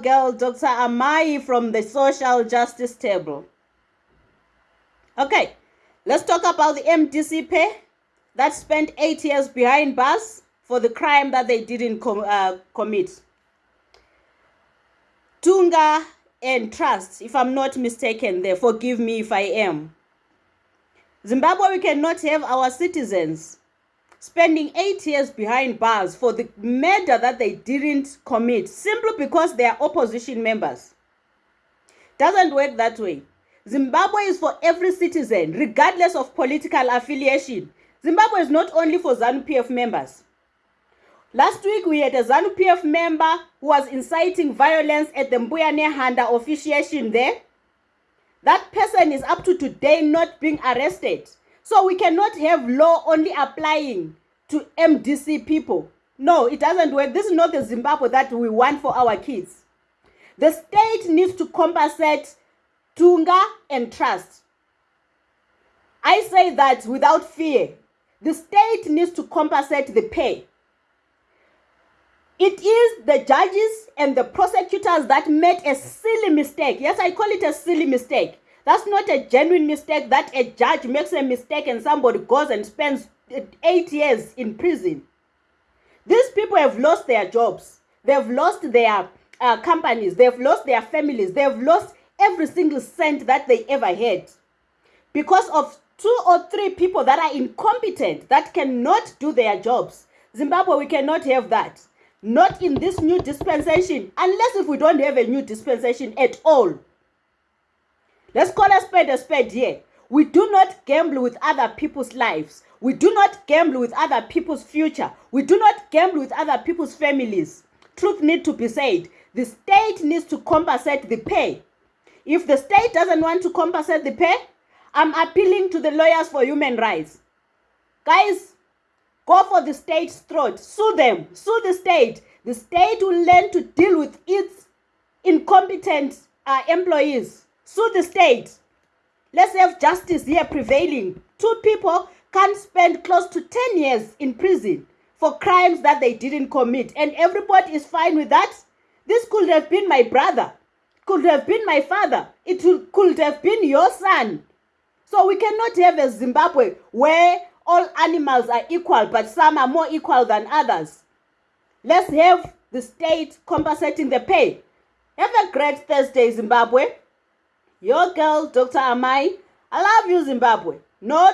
girl Dr. Amai from the Social Justice Table. Okay, let's talk about the MDC pay that spent eight years behind bars for the crime that they didn't com uh, commit. Tunga and Trust, if I'm not mistaken there, forgive me if I am. Zimbabwe, we cannot have our citizens spending eight years behind bars for the murder that they didn't commit simply because they are opposition members. Doesn't work that way. Zimbabwe is for every citizen, regardless of political affiliation. Zimbabwe is not only for ZANU PF members. Last week, we had a ZANU PF member who was inciting violence at the Mbuya Nehanda officiation there. That person is up to today not being arrested. So we cannot have law only applying to MDC people. No, it doesn't work. This is not the Zimbabwe that we want for our kids. The state needs to compensate Tunga and Trust. I say that without fear. The state needs to compensate the pay. It is the judges and the prosecutors that made a silly mistake. Yes, I call it a silly mistake that's not a genuine mistake that a judge makes a mistake and somebody goes and spends eight years in prison. These people have lost their jobs. They've lost their uh, companies. They've lost their families. They've lost every single cent that they ever had. Because of two or three people that are incompetent, that cannot do their jobs. Zimbabwe, we cannot have that. Not in this new dispensation, unless if we don't have a new dispensation at all. Let's call a spade a spade here. We do not gamble with other people's lives. We do not gamble with other people's future. We do not gamble with other people's families. Truth needs to be said. The state needs to compensate the pay. If the state doesn't want to compensate the pay, I'm appealing to the lawyers for human rights. Guys, go for the state's throat. Sue them. Sue the state. The state will learn to deal with its incompetent uh, employees sue the state. Let's have justice here prevailing. Two people can spend close to 10 years in prison for crimes that they didn't commit. And everybody is fine with that. This could have been my brother. Could have been my father. It could have been your son. So we cannot have a Zimbabwe where all animals are equal, but some are more equal than others. Let's have the state compensating the pay. Have a great Thursday, Zimbabwe. Your girl, Dr. Amai. I love you, Zimbabwe. No